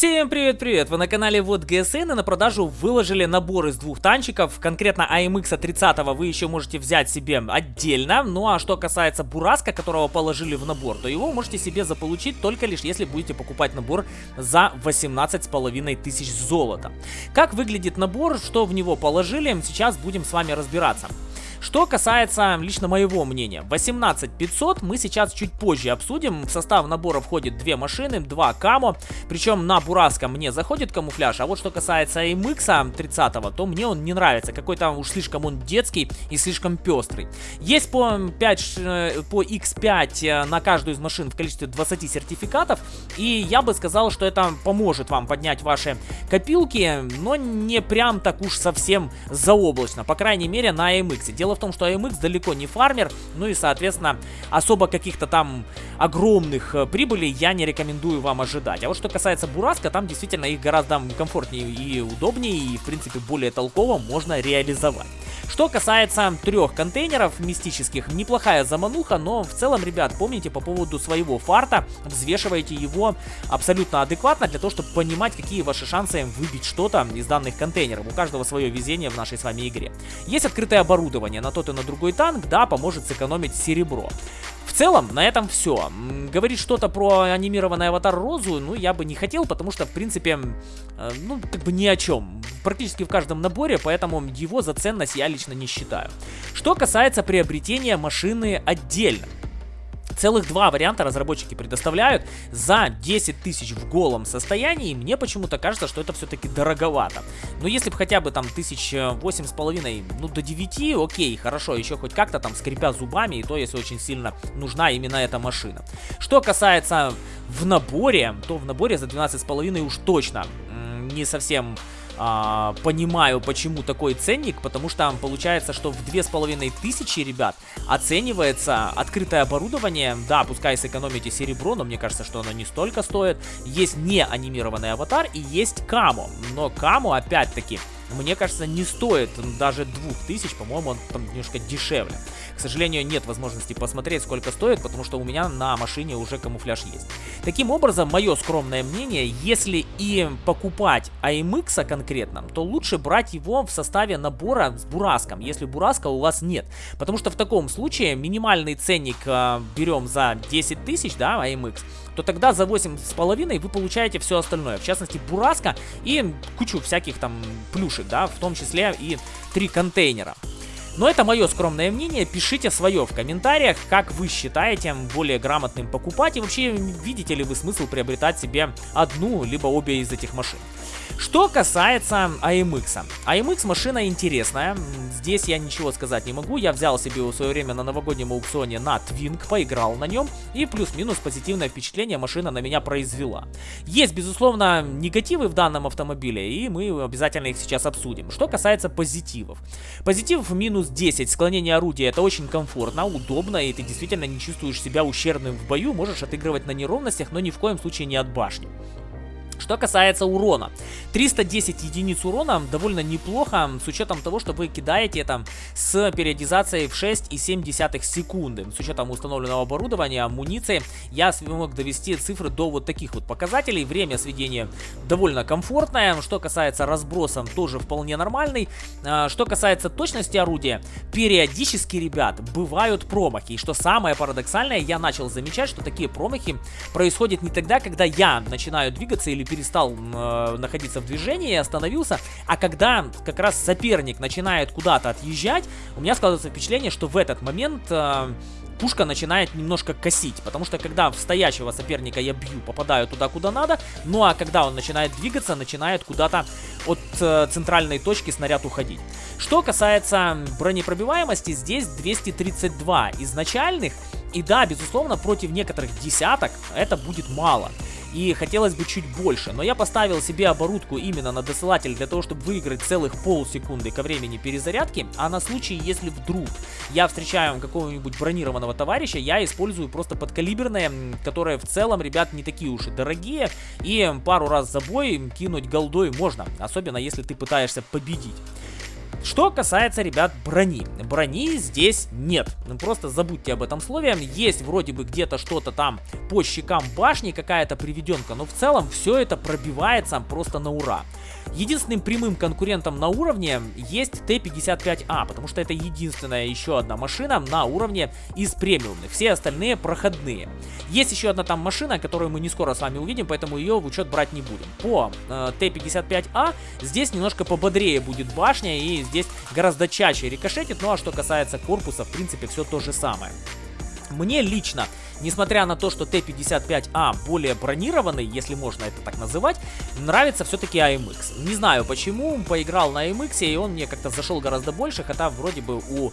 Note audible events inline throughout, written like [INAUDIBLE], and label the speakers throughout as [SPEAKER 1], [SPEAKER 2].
[SPEAKER 1] Всем привет-привет! Вы на канале Вот ГСН и на продажу выложили набор из двух танчиков. Конкретно AMX 30 вы еще можете взять себе отдельно. Ну а что касается Бураска, которого положили в набор, то его можете себе заполучить только лишь если будете покупать набор за 18 с половиной тысяч золота. Как выглядит набор, что в него положили, сейчас будем с вами разбираться. Что касается лично моего мнения, 18500 мы сейчас чуть позже обсудим. В состав набора входит две машины, два камо. Причем на Бураска мне заходит камуфляж, а вот что касается MX 30, то мне он не нравится. Какой-то уж слишком он детский и слишком пестрый. Есть по, 5, э, по X5 э, на каждую из машин в количестве 20 сертификатов. И я бы сказал, что это поможет вам поднять ваши копилки, но не прям так уж совсем заоблачно. По крайней мере на MX. Дело Дело в том, что AMX далеко не фармер, ну и, соответственно, особо каких-то там огромных э, прибылей я не рекомендую вам ожидать. А вот что касается Бураска, там действительно их гораздо комфортнее и удобнее, и, в принципе, более толково можно реализовать. Что касается трех контейнеров мистических, неплохая замануха, но в целом, ребят, помните по поводу своего фарта, взвешивайте его абсолютно адекватно для того, чтобы понимать, какие ваши шансы выбить что-то из данных контейнеров. У каждого свое везение в нашей с вами игре. Есть открытое оборудование на тот и на другой танк, да, поможет сэкономить серебро. В целом, на этом все. Говорить что-то про анимированный аватар Розу, ну, я бы не хотел, потому что, в принципе, э, ну, как бы ни о чем. Практически в каждом наборе, поэтому его за ценность я лично не считаю. Что касается приобретения машины отдельно. Целых два варианта разработчики предоставляют за 10 тысяч в голом состоянии. Мне почему-то кажется, что это все-таки дороговато. Но если бы хотя бы там тысяч восемь с половиной, ну до 9, окей, хорошо, еще хоть как-то там скрипя зубами, и то, если очень сильно нужна именно эта машина. Что касается в наборе, то в наборе за 12 с половиной уж точно не совсем а, понимаю, почему такой ценник, потому что получается, что в две с половиной тысячи, ребят, оценивается открытое оборудование. Да, пускай сэкономите серебро, но мне кажется, что оно не столько стоит. Есть не анимированный аватар и есть камо. Но камо, опять-таки, мне кажется, не стоит даже 2000, по-моему, он там немножко дешевле. К сожалению, нет возможности посмотреть, сколько стоит, потому что у меня на машине уже камуфляж есть. Таким образом, мое скромное мнение, если и покупать AMX конкретно, то лучше брать его в составе набора с Бураском, если Бураска у вас нет. Потому что в таком случае минимальный ценник э, берем за 10 тысяч, да, AMX, то тогда за 8,5 вы получаете все остальное. В частности, Бураска и кучу всяких там плюшек, да, в том числе и три контейнера. Но это мое скромное мнение, пишите свое в комментариях, как вы считаете более грамотным покупать и вообще видите ли вы смысл приобретать себе одну либо обе из этих машин. Что касается AMX. AMX машина интересная. Здесь я ничего сказать не могу. Я взял себе в свое время на новогоднем аукционе на Twink, поиграл на нем. И плюс-минус позитивное впечатление машина на меня произвела. Есть, безусловно, негативы в данном автомобиле. И мы обязательно их сейчас обсудим. Что касается позитивов. Позитивов минус 10. Склонение орудия это очень комфортно, удобно. И ты действительно не чувствуешь себя ущербным в бою. Можешь отыгрывать на неровностях, но ни в коем случае не от башни. Что касается урона. 310 единиц урона довольно неплохо, с учетом того, что вы кидаете там с периодизацией в 6,7 секунды. С учетом установленного оборудования, амуниции, я смог довести цифры до вот таких вот показателей. Время сведения довольно комфортное. Что касается разброса, тоже вполне нормальный. А, что касается точности орудия, периодически, ребят, бывают промахи. И что самое парадоксальное, я начал замечать, что такие промахи происходят не тогда, когда я начинаю двигаться или перестал э, находиться в движении остановился. А когда как раз соперник начинает куда-то отъезжать, у меня складывается впечатление, что в этот момент... Э, пушка начинает немножко косить, потому что когда в стоящего соперника я бью, попадаю туда, куда надо, ну а когда он начинает двигаться, начинает куда-то от э, центральной точки снаряд уходить. Что касается бронепробиваемости, здесь 232 изначальных, и да, безусловно, против некоторых десяток это будет мало и хотелось бы чуть больше. Но я поставил себе оборудку именно на досылатель для того, чтобы выиграть целых полсекунды ко времени перезарядки, а на случай, если вдруг я встречаю какого-нибудь бронированного товарища, я использую просто подкалиберные, которые в целом, ребят, не такие уж и дорогие, и пару раз за бой кинуть голдой можно, особенно если ты пытаешься победить. Что касается, ребят, брони. Брони здесь нет. Ну, просто забудьте об этом слове. Есть вроде бы где-то что-то там по щекам башни, какая-то приведенка, но в целом все это пробивается просто на ура. Единственным прямым конкурентом на уровне есть Т-55А, потому что это единственная еще одна машина на уровне из премиумных. Все остальные проходные. Есть еще одна там машина, которую мы не скоро с вами увидим, поэтому ее в учет брать не будем. По э, Т-55А здесь немножко пободрее будет башня и здесь гораздо чаще рикошетит. Ну а что касается корпуса, в принципе, все то же самое. Мне лично Несмотря на то, что Т-55А более бронированный, если можно это так называть, нравится все-таки AMX. Не знаю почему, поиграл на AMX, и он мне как-то зашел гораздо больше, хотя вроде бы у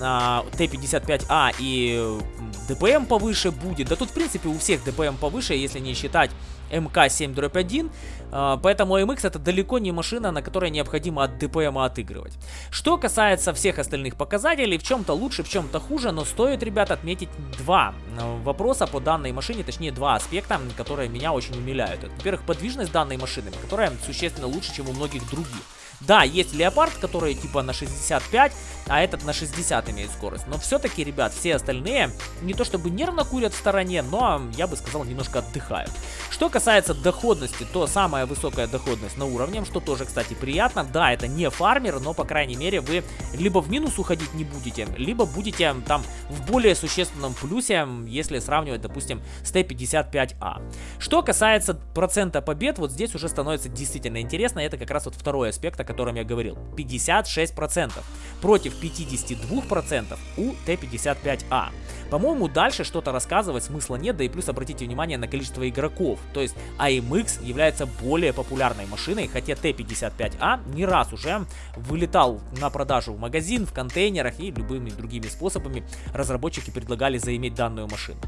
[SPEAKER 1] а, Т-55А и ДПМ повыше будет. Да тут, в принципе, у всех ДПМ повыше, если не считать МК-7-1, а, поэтому MX это далеко не машина, на которой необходимо от ДПМ отыгрывать. Что касается всех остальных показателей, в чем-то лучше, в чем-то хуже, но стоит, ребят, отметить два а, вопроса по данной машине, точнее два аспекта, которые меня очень умиляют. Во-первых, подвижность данной машины, которая существенно лучше, чем у многих других. Да, есть леопард, который типа на 65, а этот на 60 имеет скорость. Но все-таки, ребят, все остальные не то чтобы нервно курят в стороне, но, я бы сказал, немножко отдыхают. Что касается доходности, то самая высокая доходность на уровне, что тоже, кстати, приятно. Да, это не фармер, но, по крайней мере, вы либо в минус уходить не будете, либо будете там в более существенном плюсе, если сравнивать, допустим, с Т-55А. Что касается процента побед, вот здесь уже становится действительно интересно. Это как раз вот второй аспект, о котором я говорил. 56% против 52% у Т-55А. По-моему, дальше что-то рассказывать смысла нет, да и плюс обратите внимание на количество игроков. То есть AMX является более популярной машиной, хотя Т-55А не раз уже вылетал на продажу в магазин, в контейнерах и любыми другими способами разработчики предлагали заиметь данную машину.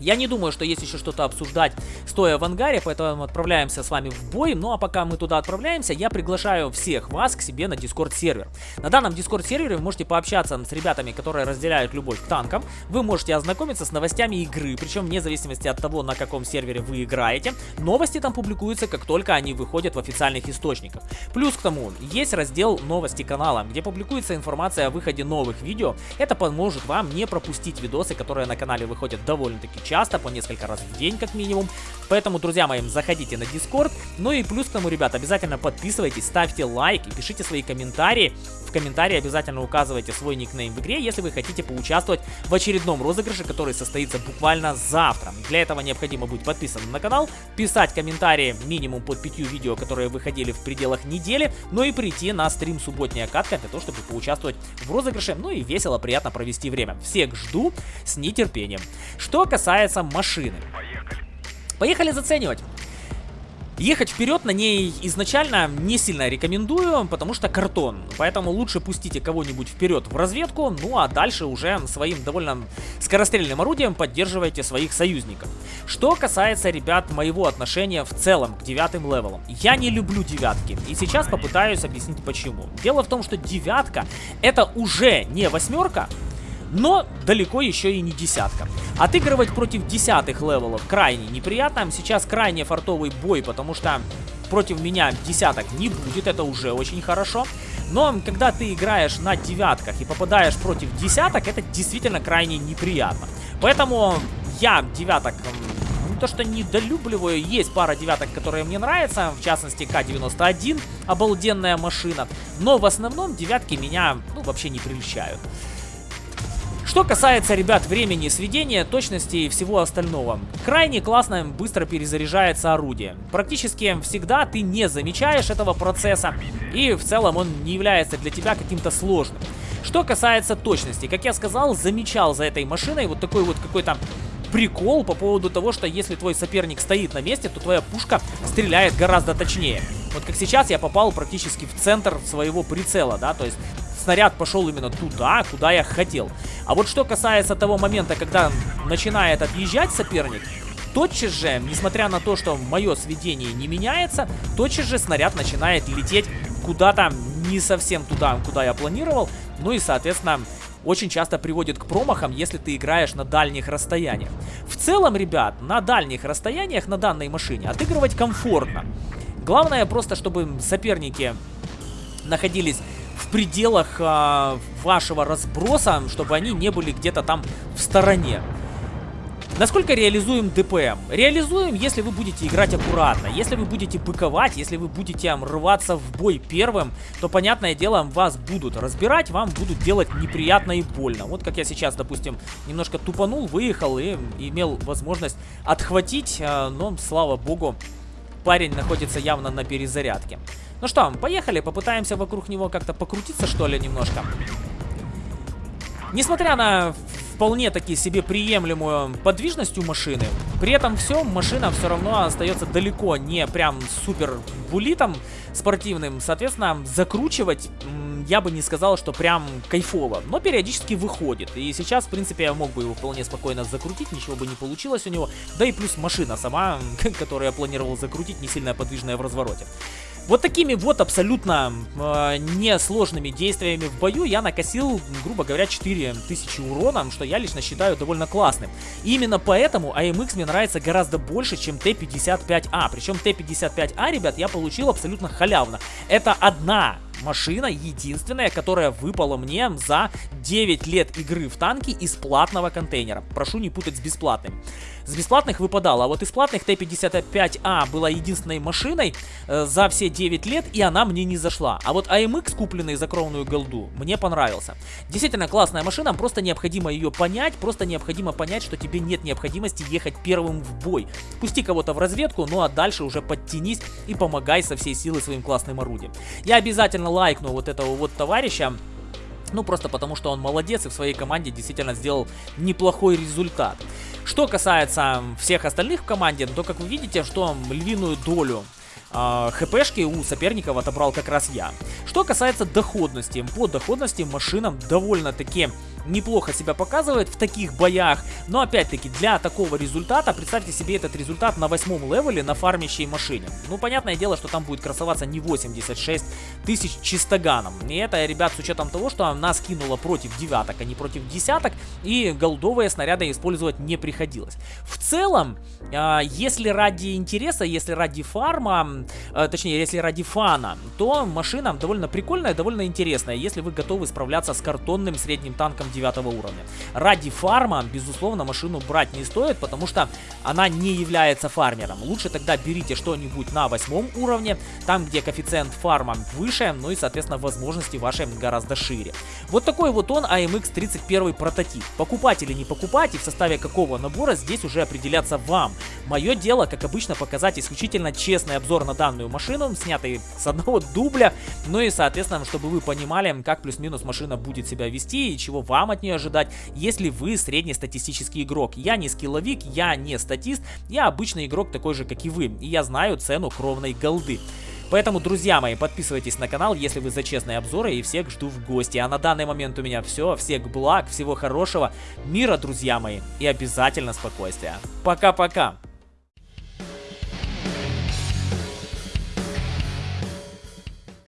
[SPEAKER 1] Я не думаю, что есть еще что-то обсуждать, стоя в ангаре, поэтому отправляемся с вами в бой. Ну а пока мы туда отправляемся, я приглашаю всех вас к себе на Discord сервер. На данном Discord сервере вы можете пообщаться с ребятами, которые разделяют любовь к танкам. Вы можете ознакомиться с новостями игры, причем вне зависимости от того, на каком сервере вы играете. Новости там публикуются, как только они выходят в официальных источниках. Плюс к тому, есть раздел новости канала, где публикуется информация о выходе новых видео. Это поможет вам не пропустить видосы, которые на канале выходят довольно-таки часто, по несколько раз в день как минимум. Поэтому, друзья мои, заходите на Discord. Ну и плюс к тому, ребят, обязательно подписывайтесь, ставьте лайк и пишите свои комментарии. В комментарии обязательно указывайте свой никнейм в игре, если вы хотите поучаствовать в очередном розыгрыше, который состоится буквально завтра. Для этого необходимо быть подписанным на канал, писать комментарии минимум под пятью видео, которые выходили в пределах недели, ну и прийти на стрим субботняя катка для того, чтобы поучаствовать в розыгрыше, ну и весело, приятно провести время. Всех жду с нетерпением. Что касается машины. Поехали заценивать. Ехать вперед на ней изначально не сильно рекомендую, потому что картон. Поэтому лучше пустите кого-нибудь вперед в разведку, ну а дальше уже своим довольно скорострельным орудием поддерживайте своих союзников. Что касается, ребят, моего отношения в целом к девятым левелам. Я не люблю девятки, и сейчас попытаюсь объяснить почему. Дело в том, что девятка это уже не восьмерка, но далеко еще и не десятка. Отыгрывать против десятых левелов крайне неприятно. Сейчас крайне фартовый бой, потому что против меня десяток не будет, это уже очень хорошо. Но когда ты играешь на девятках и попадаешь против десяток, это действительно крайне неприятно. Поэтому я девяток то что недолюбливаю, есть пара девяток, которые мне нравятся, в частности К-91, обалденная машина. Но в основном девятки меня ну, вообще не прельщают. Что касается, ребят, времени сведения, точности и всего остального. Крайне классно быстро перезаряжается орудие. Практически всегда ты не замечаешь этого процесса, и в целом он не является для тебя каким-то сложным. Что касается точности, как я сказал, замечал за этой машиной вот такой вот какой-то прикол по поводу того, что если твой соперник стоит на месте, то твоя пушка стреляет гораздо точнее. Вот как сейчас я попал практически в центр своего прицела, да, то есть снаряд пошел именно туда, куда я хотел. А вот что касается того момента, когда начинает отъезжать соперник, тотчас же, несмотря на то, что мое сведение не меняется, тотчас же снаряд начинает лететь куда-то не совсем туда, куда я планировал. Ну и, соответственно, очень часто приводит к промахам, если ты играешь на дальних расстояниях. В целом, ребят, на дальних расстояниях на данной машине отыгрывать комфортно. Главное просто, чтобы соперники находились в пределах а, вашего разброса, чтобы они не были где-то там в стороне. Насколько реализуем ДПМ? Реализуем, если вы будете играть аккуратно, если вы будете быковать, если вы будете рваться в бой первым, то, понятное дело, вас будут разбирать, вам будут делать неприятно и больно. Вот как я сейчас, допустим, немножко тупанул, выехал и имел возможность отхватить, а, но, слава богу, парень находится явно на перезарядке. Ну что, поехали, попытаемся вокруг него как-то покрутиться, что ли, немножко. Несмотря на вполне таки себе приемлемую подвижность у машины. При этом все, машина все равно остается далеко не прям супер булитом спортивным. Соответственно, закручивать я бы не сказал, что прям кайфово, но периодически выходит. И сейчас, в принципе, я мог бы его вполне спокойно закрутить, ничего бы не получилось у него. Да и плюс машина сама, [LAUGHS] которую я планировал закрутить, не сильно подвижная в развороте. Вот такими вот абсолютно э, несложными действиями в бою я накосил, грубо говоря, 4000 урона, что я лично считаю довольно классным. И именно поэтому AMX мне нравится гораздо больше, чем Т-55А. Причем Т-55А, ребят, я получил абсолютно халявно. Это одна машина единственная, которая выпала мне за 9 лет игры в танки из платного контейнера. Прошу не путать с бесплатным. С бесплатных выпадало, а вот из платных Т-55А была единственной машиной э, за все 9 лет, и она мне не зашла. А вот AMX, купленный за кровную голду, мне понравился. Действительно классная машина, просто необходимо ее понять, просто необходимо понять, что тебе нет необходимости ехать первым в бой. Пусти кого-то в разведку, ну а дальше уже подтянись и помогай со всей силы своим классным орудием. Я обязательно лайкну вот этого вот товарища, ну, просто потому, что он молодец и в своей команде действительно сделал неплохой результат. Что касается всех остальных в команде, то, как вы видите, что львиную долю э, хпшки у соперников отобрал как раз я. Что касается доходности, по доходности машинам довольно-таки неплохо себя показывает в таких боях, но опять-таки для такого результата, представьте себе этот результат на восьмом левеле на фармящей машине. Ну, понятное дело, что там будет красоваться не 86 тысяч чистоганом. И это, ребят, с учетом того, что нас кинуло против девяток, а не против десяток, и голдовые снаряды использовать не приходилось. В целом, э, если ради интереса, если ради фарма, э, точнее, если ради фана, то машина довольно прикольная, довольно интересная, если вы готовы справляться с картонным средним танком 9 уровня. Ради фарма, безусловно, машину брать не стоит, потому что она не является фармером. Лучше тогда берите что-нибудь на 8 уровне, там, где коэффициент фарма выше, ну и, соответственно, возможности ваши гораздо шире. Вот такой вот он AMX 31 прототип. Покупать или не покупать и в составе какого набора здесь уже определяться вам. Мое дело, как обычно, показать исключительно честный обзор на данную машину, снятый с одного дубля, ну и, соответственно, чтобы вы понимали, как плюс-минус машина будет себя вести и чего вам от нее ожидать, если вы среднестатистический игрок. Я не скилловик, я не статист, я обычный игрок такой же, как и вы, и я знаю цену кровной голды. Поэтому, друзья мои, подписывайтесь на канал, если вы за честные обзоры, и всех жду в гости. А на данный момент у меня все. Всех благ, всего хорошего, мира, друзья мои, и обязательно спокойствия. Пока-пока!